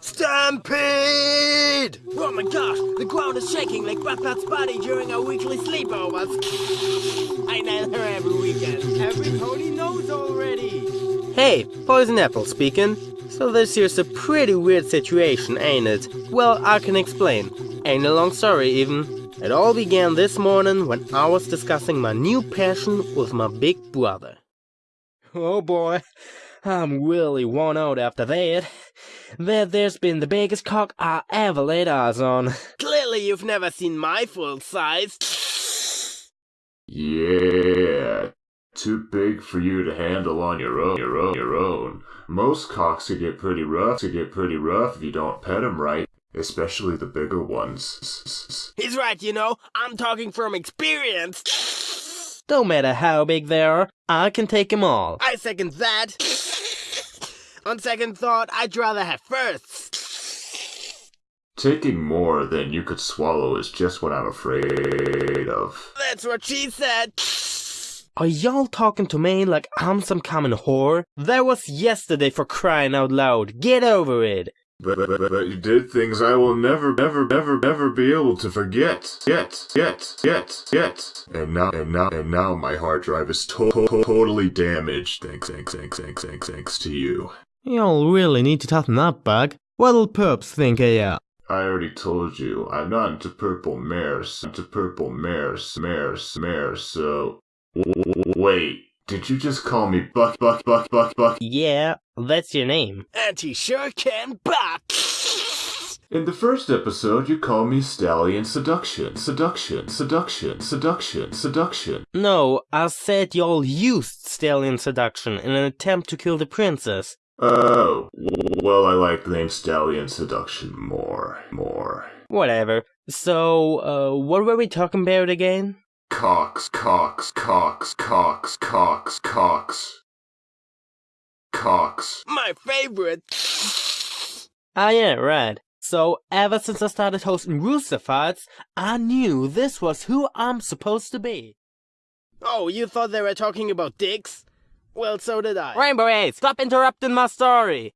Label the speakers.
Speaker 1: Stampede!
Speaker 2: Oh my gosh, the ground is shaking like Batman's body during our weekly sleepovers. I nail her every weekend. Every pony knows already.
Speaker 1: Hey, Poison Apple speaking. So this here's a pretty weird situation, ain't it? Well, I can explain. Ain't a long story even. It all began this morning when I was discussing my new passion with my big brother. Oh boy, I'm really worn out after that. That there's been the biggest cock I ever laid eyes on.
Speaker 2: Clearly you've never seen my full size.
Speaker 3: Yeah, too big for you to handle on your own. Your own. Your own. Most cocks could get pretty rough. Could get pretty rough if you don't pet 'em right, especially the bigger ones.
Speaker 2: He's right, you know. I'm talking from experience.
Speaker 1: Don't matter how big they are, I can take 'em all.
Speaker 2: I second that. On second thought, I'd rather have firsts.
Speaker 3: Taking more than you could swallow is just what I'm afraid of.
Speaker 2: That's what she said.
Speaker 1: Are y'all talking to me like I'm some common whore? That was yesterday for crying out loud. Get over it.
Speaker 3: But, but, but, but you did things I will never, never, never, never be able to forget. Yet, yet, yet, yet. And now, and now, and now my hard drive is to to totally damaged. Thanks, thanks, thanks, thanks, thanks, thanks to you.
Speaker 4: Y'all really need to toughen up, Bug. What'll perps think of ya?
Speaker 3: I already told you, I'm not into purple mares, into purple mares, mares, mares, so... W w wait, did you just call me Buck, Buck, Buck, Buck, Buck?
Speaker 1: Yeah, that's your name.
Speaker 2: And he sure can buck.
Speaker 3: In the first episode, you called me Stallion Seduction, Seduction, Seduction, Seduction, Seduction.
Speaker 1: No, I said y'all used stallion seduction in an attempt to kill the princess.
Speaker 3: Oh, well, I like the name Stallion Seduction more, more.
Speaker 1: Whatever. So, uh, what were we talking about again?
Speaker 3: Cox, Cox, Cox, Cox, Cox, Cox. Cox.
Speaker 2: My favorite.
Speaker 1: Ah, yeah, right. So, ever since I started hosting Rooster Fights, I knew this was who I'm supposed to be.
Speaker 2: Oh, you thought they were talking about dicks? Well, so did I.
Speaker 1: Rainbow Eight, stop interrupting my story!